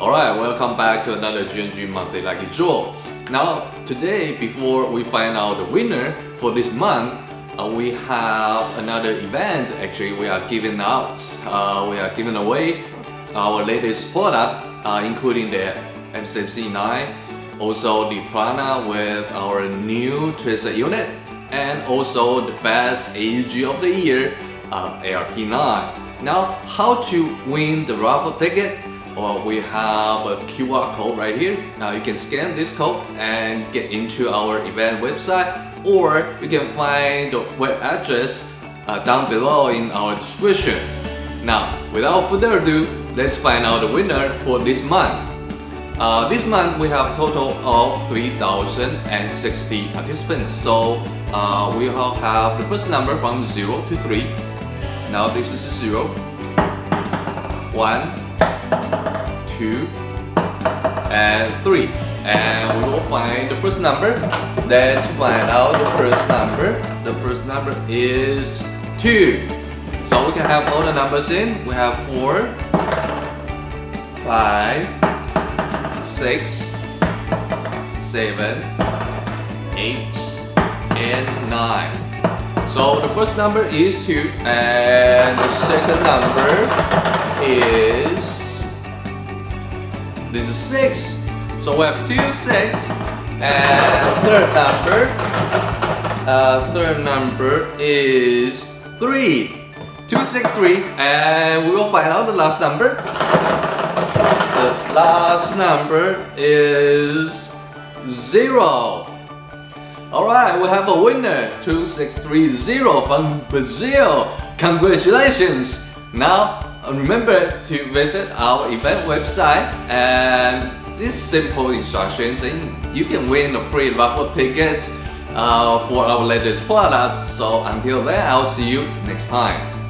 Alright, welcome back to another GNG Monthly Lucky Draw. Now, today, before we find out the winner for this month, uh, we have another event. Actually, we are giving out, uh, we are giving away our latest product, uh, including the MCMC9, also the Piranha with our new tracer unit, and also the best AEG of the year, uh, ARP9. Now, how to win the raffle ticket? Well, we have a QR code right here. Now you can scan this code and get into our event website or you can find the web address uh, down below in our description. Now, without further ado, let's find out the winner for this month. Uh, this month we have a total of 3060 participants. So uh, we will have the first number from 0 to 3. Now this is 0, 1, 2, and 3. And we will find the first number. Let's find out the first number. The first number is 2. So we can have all the numbers in. We have 4, 5, 6, 7, 8, and 9. So the first number is 2 and the second number 6. So we have 2, 6. And third number, uh, third number is 3. 2, 6, 3. And we will find out the last number. The last number is 0. Alright, we have a winner, 2630 from Brazil. Congratulations! Now, remember to visit our event website and this simple instructions and you can win a free raffle ticket uh, for our latest product. So until then, I'll see you next time.